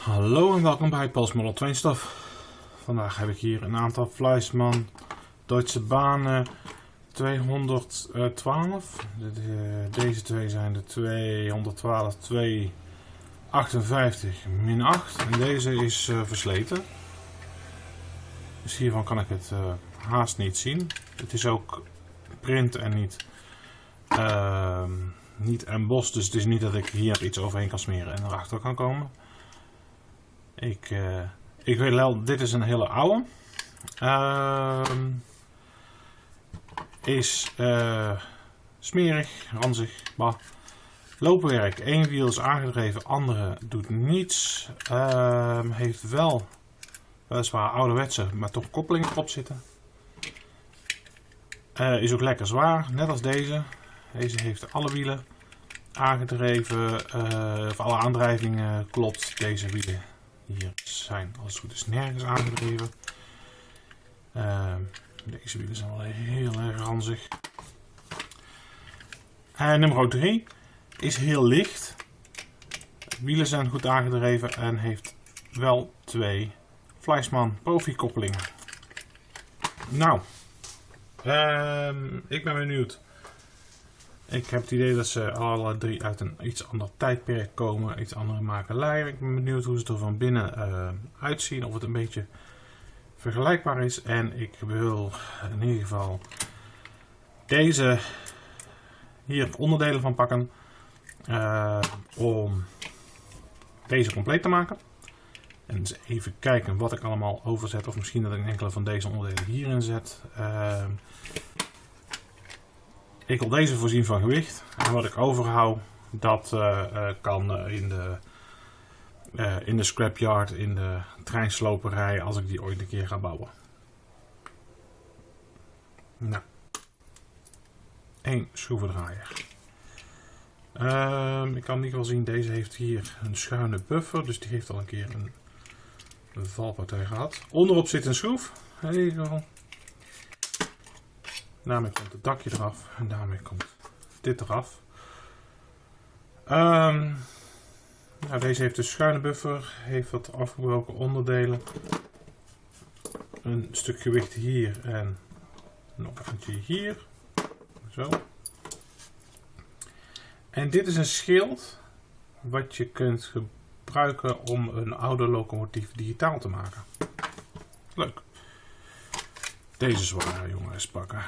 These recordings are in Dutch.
Hallo en welkom bij Pals Model 2 Stof. Vandaag heb ik hier een aantal Fleischmann Deutsche Bahnen 212. De- de- deze twee zijn de 212 258 min 8 en deze is eh, versleten. Dus hiervan kan ik het eh, haast niet zien. Het is ook print en niet, ehm niet embossed, dus het is niet dat ik hier iets overheen kan smeren en erachter kan komen. Ik, eh, ik weet wel, dit is een hele oude. Ehm, is eh, smerig, ranzig, bah. Loopwerk, één wiel is aangedreven, andere doet niets. Ehm, heeft wel, weliswaar ouderwetse, maar toch koppelingen erop zitten. Eh, is ook lekker zwaar, net als deze. Deze heeft alle wielen aangedreven, of alle aandrijvingen klopt. Deze wielen hier zijn als het goed is nergens aangedreven. Ehm, deze wielen zijn wel heel erg ranzig. En nummer 3 is heel licht. Wielen zijn goed aangedreven en heeft wel twee Fleischmann Profi koppelingen. Nou, ehm, ik ben benieuwd. Ik heb het idee dat ze alle drie uit een iets ander tijdperk komen, iets andere makelij. Ik ben benieuwd hoe ze er van binnen eh, uitzien, of het een beetje vergelijkbaar is. En ik wil in ieder geval deze hier onderdelen van pakken eh, om deze compleet te maken. En eens even kijken wat ik allemaal overzet, of misschien dat ik enkele van deze onderdelen hierin zet. Eh, ik wil deze voorzien van gewicht. En wat ik overhoud, dat eh, eh, kan eh, in, de, in de scrapyard, in de treinsloperij, als ik die ooit een keer ga bouwen. Nou. Eén schroevendraaier. Ehm, ik kan niet wel zien, deze heeft hier een schuine buffer, dus die heeft al een keer een, valpartij gehad. Onderop zit een schroef. Even Daarmee komt het dakje eraf en daarmee komt dit eraf. Ehm, nou, deze heeft een schuine buffer, heeft wat afgebroken onderdelen. Een stuk gewicht hier en nog eentje hier. Zo. En dit is een schild wat je kunt gebruiken om een oude locomotief digitaal te maken. Leuk. Deze zware jongens pakken.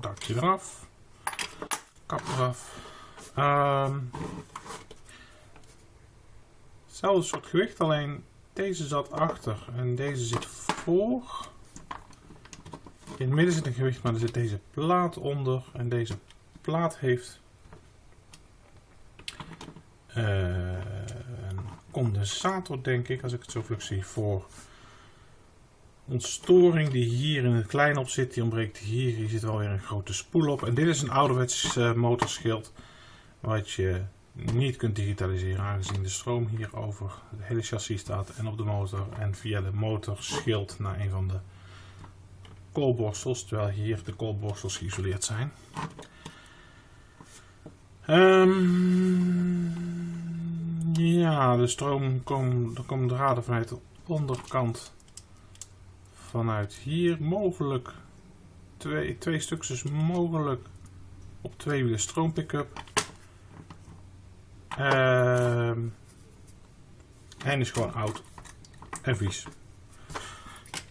Dakje eraf. Kap eraf. Ehm hetzelfde soort gewicht, alleen deze zat achter en deze zit voor. In het midden zit een gewicht, maar er zit deze plaat onder. En deze plaat heeft eh, een condensator, denk ik, als ik het zo vlug zie, voor ontstoring die hier in het klein op zit. Die ontbreekt hier. Hier zit wel weer een grote spoel op. En dit is een ouderwets eh, motorschild wat je niet kunt digitaliseren aangezien de stroom hier over het hele chassis staat en op de motor en via de motor schild naar een van de koolborstels, terwijl hier de koolborstels geïsoleerd zijn. Ehm, ja, de stroom komt, er komen draden vanuit de onderkant vanuit hier, mogelijk twee, twee stukjes mogelijk op twee wielen stroompick-up. Ehm, en is gewoon oud en vies.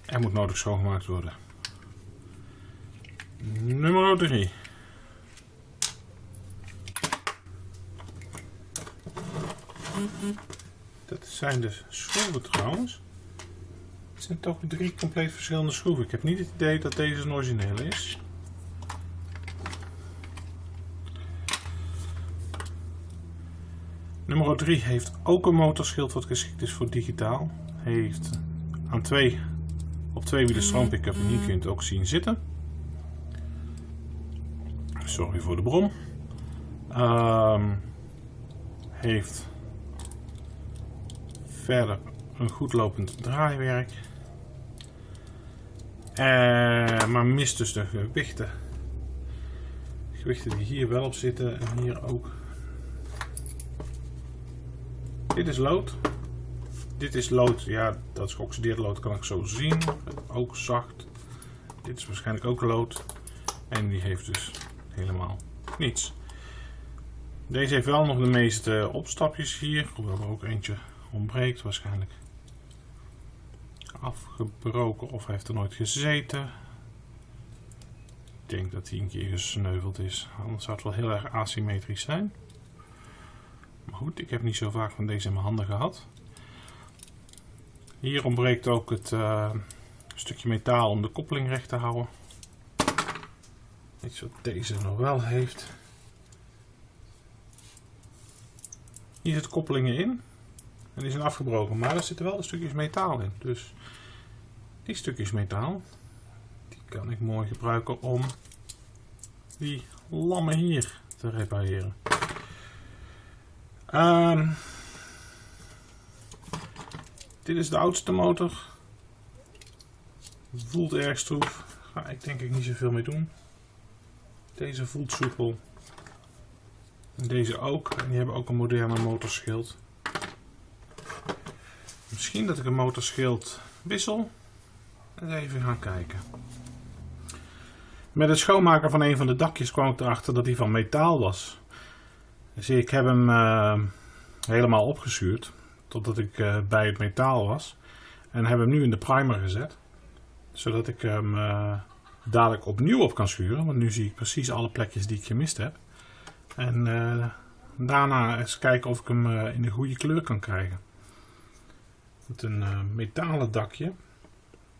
En moet nodig schoongemaakt worden. Nummer 3. Dat zijn de schroeven trouwens. Het zijn toch drie compleet verschillende schroeven. Ik heb niet het idee dat deze een origineel is. Nummer 3 heeft ook een motorschild wat geschikt is voor digitaal. Heeft aan twee, op twee wielen stroompick-up en hier kun je het ook zien zitten. Sorry voor de bron. Ehm, heeft verder een goed lopend draaiwerk. Eh, maar mist dus de gewichten. gewichten die hier wel op zitten en hier ook. Dit is lood. Dit is lood, ja dat is geoxideerd lood, kan ik zo zien. Ook zacht. Dit is waarschijnlijk ook lood. En die heeft dus helemaal niets. Deze heeft wel nog de meeste opstapjes hier, hoewel er ook eentje ontbreekt waarschijnlijk. Afgebroken of heeft er nooit gezeten. Ik denk dat hij een keer gesneuveld is, anders zou het wel heel erg asymmetrisch zijn. Maar goed, ik heb niet zo vaak van deze in mijn handen gehad. Hier ontbreekt ook het uh, stukje metaal om de koppeling recht te houden. Iets wat deze nog wel heeft. Hier zitten koppelingen in. En die zijn afgebroken, maar er zitten wel stukjes metaal in. Dus die stukjes metaal, die kan ik mooi gebruiken om die lammen hier te repareren. Um, dit is de oudste motor. Voelt erg stroef. Ga ik denk ik niet zoveel mee doen. Deze voelt soepel. En deze ook. En die hebben ook een moderne motorschild. Misschien dat ik een motorschild wissel. En even gaan kijken. Met het schoonmaken van een van de dakjes kwam ik erachter dat die van metaal was. Dus ik heb hem uh, helemaal opgezuurd. Totdat ik uh, bij het metaal was. En heb hem nu in de primer gezet. Zodat ik hem uh, dadelijk opnieuw op kan schuren. Want nu zie ik precies alle plekjes die ik gemist heb. En daarna eens kijken of ik hem in de goede kleur kan krijgen. Met een metalen dakje.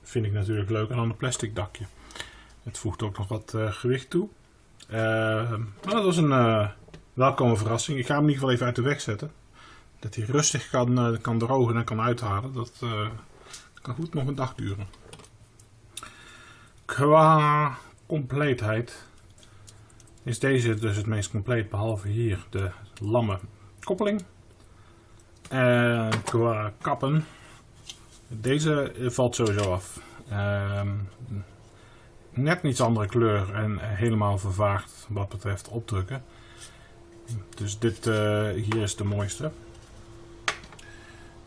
Vind ik natuurlijk leuk. En dan een plastic dakje. Het voegt ook nog wat gewicht toe. maar dat was een welkome verrassing. Ik ga hem in ieder geval even uit de weg zetten. Dat hij rustig kan, kan drogen en kan uithalen. Dat kan goed nog een dag duren. Qua compleetheid is deze dus het meest compleet. Behalve hier de lamme koppeling. En qua kappen. Deze valt sowieso af. Uh, net iets andere kleur en helemaal vervaagd wat betreft opdrukken. Dus dit uh, hier is de mooiste.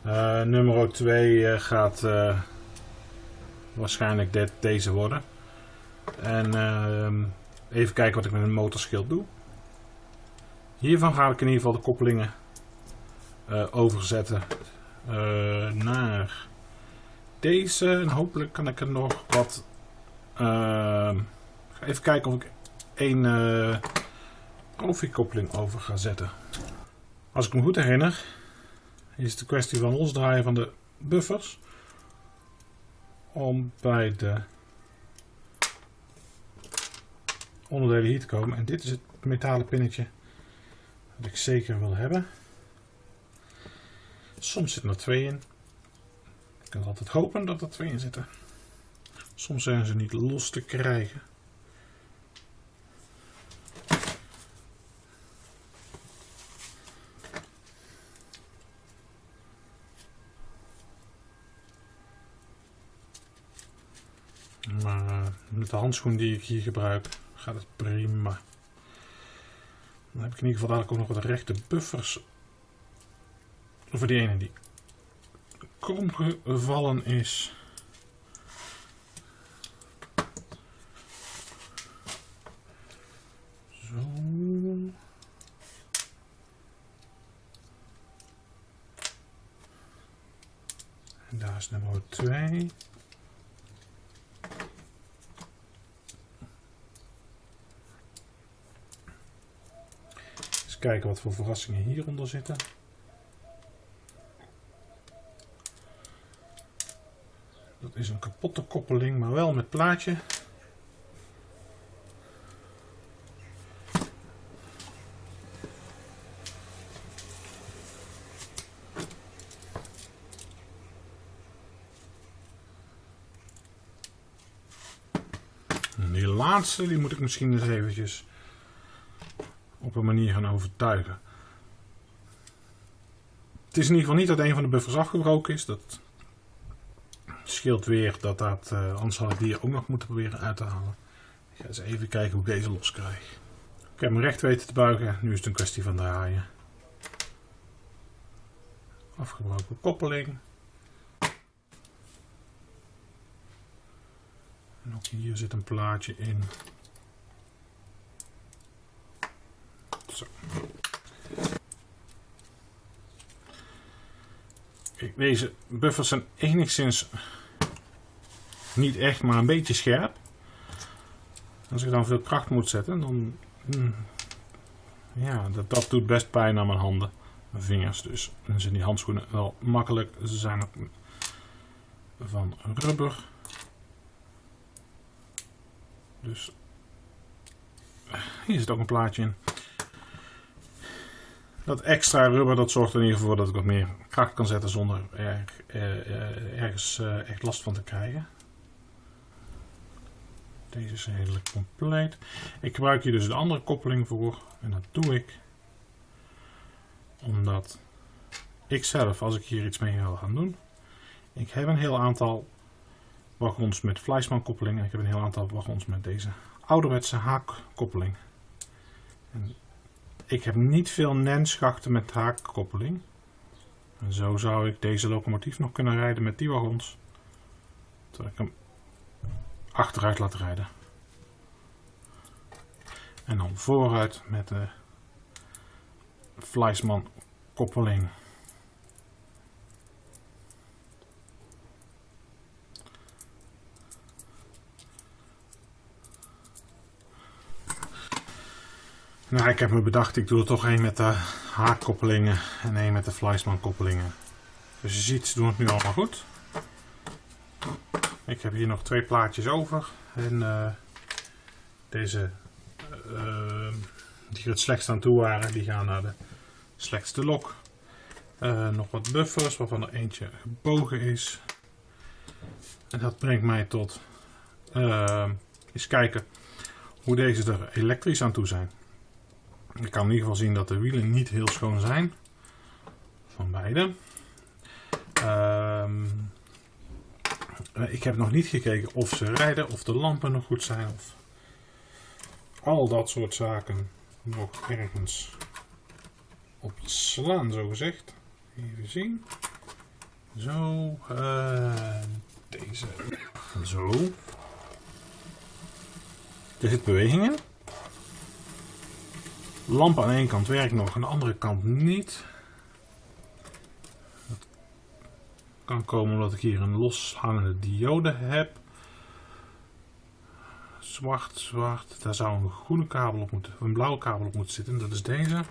Uh, nummer 2 uh, eh, gaat waarschijnlijk dit, deze worden. En ehm, even kijken wat ik met een motorschild doe. Hiervan ga ik in ieder geval de koppelingen overzetten naar deze. En hopelijk kan ik er nog wat... Ehm, even kijken of ik één koffiekoppeling over ga zetten. Als ik me goed herinner, is de kwestie van losdraaien van de buffers om bij de onderdelen hier te komen. En dit is het metalen pinnetje dat ik zeker wil hebben. Soms zitten er twee in. Ik kan altijd hopen dat er twee in zitten. Soms zijn ze niet los te krijgen. met de handschoen die ik hier gebruik gaat het prima. Dan heb ik in ieder geval dadelijk ook nog wat rechte buffers voor die ene die krom gevallen is. Zo. En daar is nummer 2. kijken wat voor verrassingen hieronder zitten. Dat is een kapotte koppeling, maar wel met plaatje. Die laatste, die moet ik misschien eens eventjes op een manier gaan overtuigen. Het is in ieder geval niet dat een van de buffers afgebroken is. Dat scheelt weer dat dat, uh, anders had ik die ook nog moeten proberen uit te halen. Ik ga eens even kijken hoe ik deze los krijg. Ik heb hem recht weten te buigen. Nu is het een kwestie van draaien. Afgebroken koppeling. En ook hier zit een plaatje in. Zo. Kijk, deze buffers zijn enigszins niet echt, maar een beetje scherp. Als ik dan veel kracht moet zetten, dan... Hmm, ja, dat, dat doet best pijn aan mijn handen. Mijn vingers dus. Dan zijn die handschoenen wel makkelijk. Ze zijn van rubber. Dus hier zit ook een plaatje in. Dat extra rubber dat zorgt er in ieder geval voor dat ik wat meer kracht kan zetten zonder er, ergens eh, echt last van te krijgen. Deze is redelijk compleet. Ik gebruik hier dus de andere koppeling voor. En dat doe ik omdat ik zelf, als ik hier iets mee wil gaan doen, ik heb een heel aantal wagons met Fleischmann koppeling en ik heb een heel aantal wagons met deze ouderwetse haakkoppeling. En ik heb niet veel nenschachten met haakkoppeling. En zo zou ik deze locomotief nog kunnen rijden met die wagons. Terwijl ik hem achteruit laat rijden. En dan vooruit met de Fleischmann koppeling. Nou, ik heb me bedacht, ik doe er toch één met de haakkoppelingen en één met de Fleischmann koppelingen. Dus je ziet, ze doen het nu allemaal goed. Ik heb hier nog twee plaatjes over. En uh, deze uh, die het slechtst aan toe waren, die gaan naar de slechtste lok. Uh, nog wat buffers, waarvan er eentje gebogen is. En dat brengt mij tot eens kijken hoe deze er elektrisch aan toe zijn. Ik kan in ieder geval zien dat de wielen niet heel schoon zijn. Van beide. Ehm, eh, ik heb nog niet gekeken of ze rijden, of de lampen nog goed zijn. Of al dat soort zaken nog ergens op slaan, zo gezegd. Even zien. Zo. Uh, deze. Zo. Er zit beweging in. Lamp aan één kant werkt nog, aan de andere kant niet. Dat kan komen omdat ik hier een loshangende diode heb. Zwart, zwart. Daar zou een groene kabel op moeten, een blauwe kabel op moeten zitten. Dat is deze.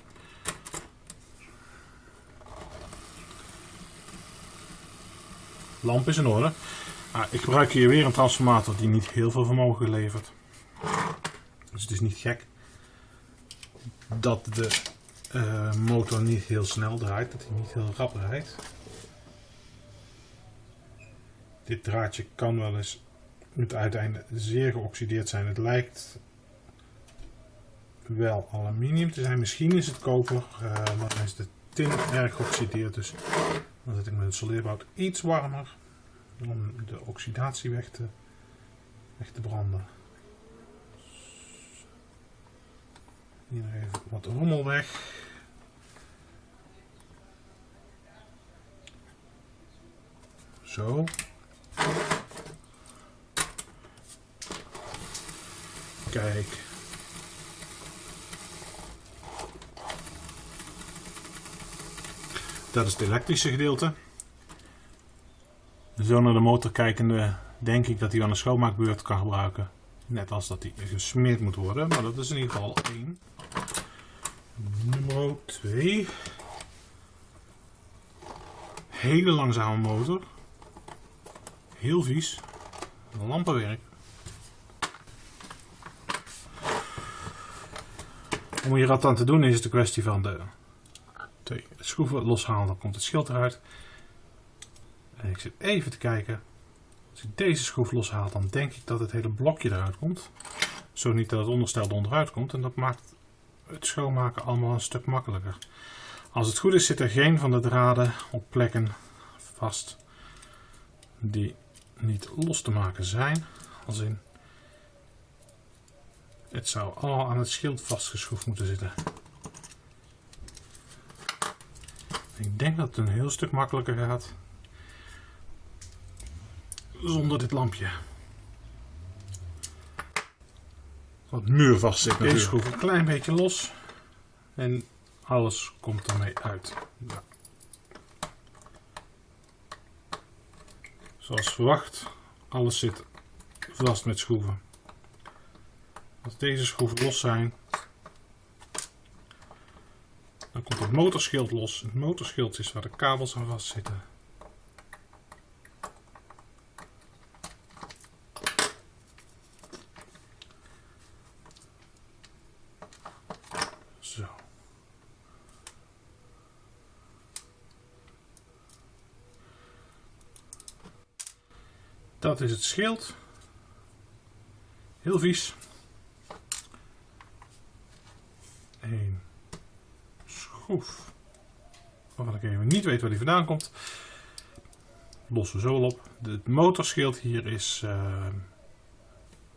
Lamp is in orde. Ah, ik gebruik hier weer een transformator die niet heel veel vermogen levert. Dus het is niet gek dat de uh, motor niet heel snel draait, dat hij niet heel rap draait. Dit draadje kan wel eens het uiteinde zeer geoxideerd zijn. Het lijkt wel aluminium te zijn. Misschien is het koper, uh, maar dan is de tin erg geoxideerd. Dus dan zet ik met het soldeerbout iets warmer om de oxidatie weg te, weg te branden. Hier even wat rommel weg. Zo. Kijk. Dat is het elektrische gedeelte. Zo naar de motor kijkende denk ik dat hij aan een schoonmaakbeurt kan gebruiken. Net als dat hij gesmeerd moet worden, maar dat is in ieder geval één. Nummer 2. Hele langzame motor. Heel vies. Lampenwerk. Om hier wat aan te doen is het een kwestie van de twee schroeven loshalen. Dan komt het schild eruit. En ik zit even te kijken. Als ik deze schroef loshaal, dan denk ik dat het hele blokje eruit komt. Zo niet dat het onderstel onderuit komt. En dat maakt het schoonmaken allemaal een stuk makkelijker. Als het goed is zit er geen van de draden op plekken vast die niet los te maken zijn. Als in Het zou al aan het schild vastgeschroefd moeten zitten. Ik denk dat het een heel stuk makkelijker gaat zonder dit lampje. Wat muurvast zit Deze natuurlijk. schroef een klein beetje los en alles komt ermee uit. Ja. Zoals verwacht, alles zit vast met schroeven. Deze schroeven los zijn, dan komt het motorschild los. Het motorschild is waar de kabels aan vastzitten. Zo. Dat is het schild. Heel vies. Een schroef. Waarvan ik even niet weet waar die vandaan komt. Lossen we zo op. Het motorschild hier is eh,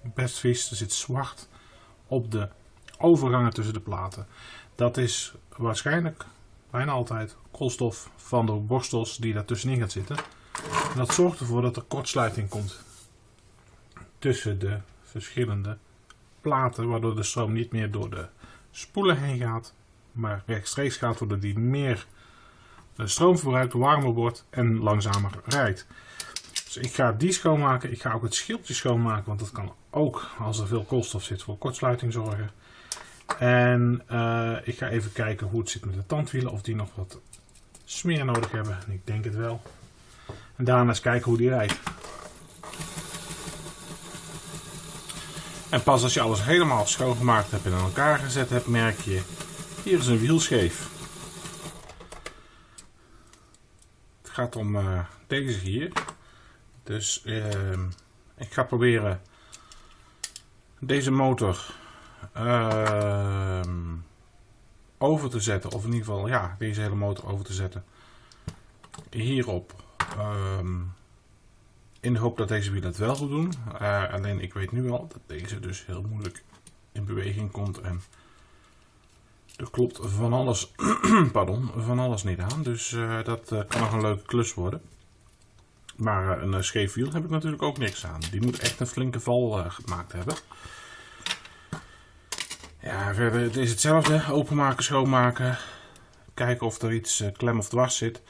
best vies. Er zit zwart op de overgangen tussen de platen. Dat is waarschijnlijk bijna altijd koolstof van de borstels die daar tussenin gaat zitten. En dat zorgt ervoor dat er kortsluiting komt tussen de verschillende platen, waardoor de stroom niet meer door de spoelen heen gaat, maar rechtstreeks gaat, waardoor die meer eh, stroom verbruikt, warmer wordt en langzamer rijdt. Dus ik ga die schoonmaken. Ik ga ook het schildje schoonmaken, want dat kan ook, als er veel koolstof zit, voor kortsluiting zorgen. En eh, ik ga even kijken hoe het zit met de tandwielen, of die nog wat smeer nodig hebben. En ik denk het wel. En daarna eens kijken hoe die rijdt. En pas als je alles helemaal schoongemaakt hebt en in elkaar gezet hebt, merk je, hier is een wiel scheef. Het gaat om eh, deze hier. Dus ehm, ik ga proberen deze motor ehm, over te zetten. Of in ieder geval, ja, deze hele motor over te zetten. Hierop. ehm, in de hoop dat deze wielen het wel goed doen. Eh, alleen ik weet nu al dat deze dus heel moeilijk in beweging komt. En er klopt van alles, pardon, van alles niet aan. Dus eh, dat eh, kan nog een leuke klus worden. Maar eh, een scheef wiel heb ik natuurlijk ook niks aan. Die moet echt een flinke val gemaakt hebben. Ja, verder het is hetzelfde. Openmaken, schoonmaken. Kijken of er iets klem of dwars zit.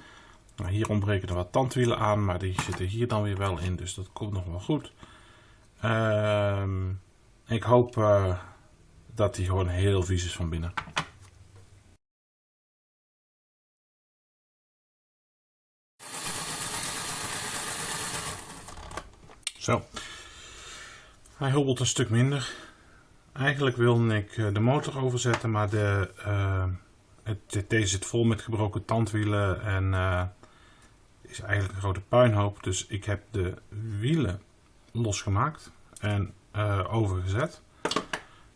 Nou, hier ontbreken er wat tandwielen aan, maar die zitten hier dan weer wel in. Dus dat komt nog wel goed. Ehm, ik hoop dat die gewoon heel vies is van binnen. Zo. Hij hobbelt een stuk minder. Eigenlijk wilde ik eh, de motor overzetten, maar de, eh, het, deze zit vol met gebroken tandwielen en eh, is eigenlijk een grote puinhoop. Dus ik heb de wielen losgemaakt en overgezet.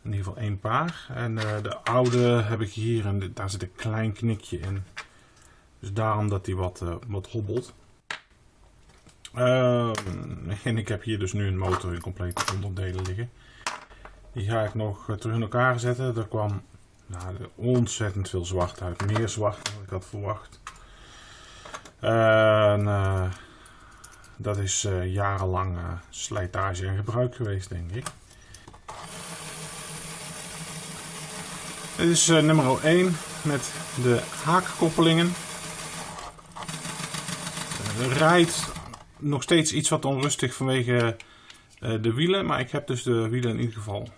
In ieder geval één paar. En de oude heb ik hier en daar zit een klein knikje in. Dus daarom dat die wat, wat hobbelt. Ehm, en ik heb hier dus nu een motor in complete onderdelen liggen. Die ga ik nog eh, terug in elkaar zetten. Er kwam nou, ontzettend veel zwart uit. Meer zwart dan ik had verwacht. En, eh, dat is eh, jarenlang slijtage en gebruik geweest, denk ik. Dit is nummer 1 met de haakkoppelingen. Rijdt nog steeds iets wat onrustig vanwege eh, de wielen, maar ik heb dus de wielen in ieder geval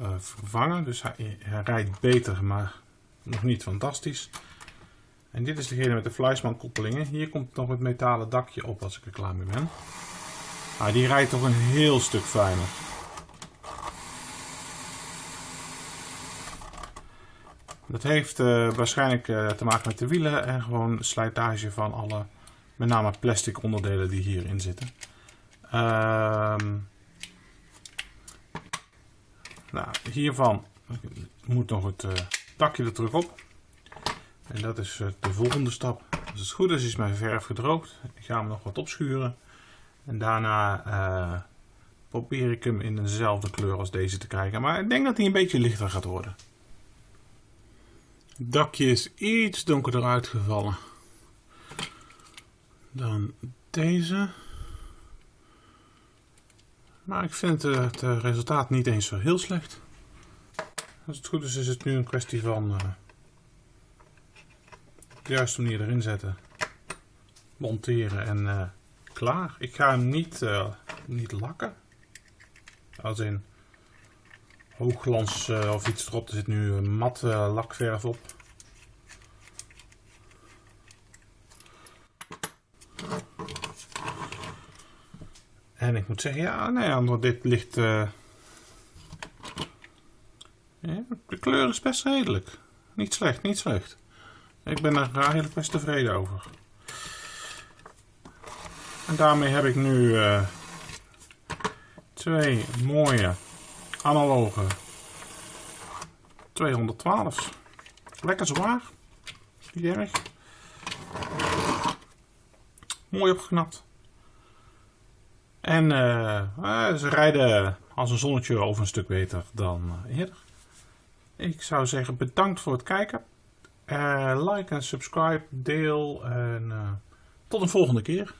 eh, vervangen. Dus hij, hij rijdt beter, maar nog niet fantastisch. En dit is degene met de Fleischmann koppelingen. Hier komt nog het metalen dakje op als ik er klaar mee ben. Maar die rijdt toch een heel stuk fijner. Dat heeft eh, waarschijnlijk te maken met de wielen en gewoon slijtage van alle, met name plastic onderdelen die hierin zitten. Ehm, nou, hiervan moet nog het eh, dakje er terug op. En dat is eh, de volgende stap. Als het goed is, is mijn verf gedroogd. Ik ga hem nog wat opschuren. En daarna eh, probeer ik hem in dezelfde kleur als deze te krijgen. Maar ik denk dat hij een beetje lichter gaat worden. Het dakje is iets donkerder uitgevallen dan deze. Maar ik vind het resultaat niet eens zo heel slecht. Als het goed is, is het nu een kwestie van uh, de juiste manier erin zetten, monteren en uh, klaar. Ik ga hem niet, niet lakken. Als in hoogglans of iets erop. Er zit nu mat lakverf op. En ik moet zeggen, ja, nee, nou dit ligt ja, de kleur is best redelijk. Niet slecht, niet slecht. Ik ben er eigenlijk best tevreden over. En daarmee heb ik nu uh, twee mooie analoge 212. Lekker zwaar. Niet erg. Mooi opgeknapt. En uh, ze rijden als een zonnetje over een stuk beter dan eerder. Ik zou zeggen bedankt voor het kijken. Like en subscribe, deel en tot een volgende keer.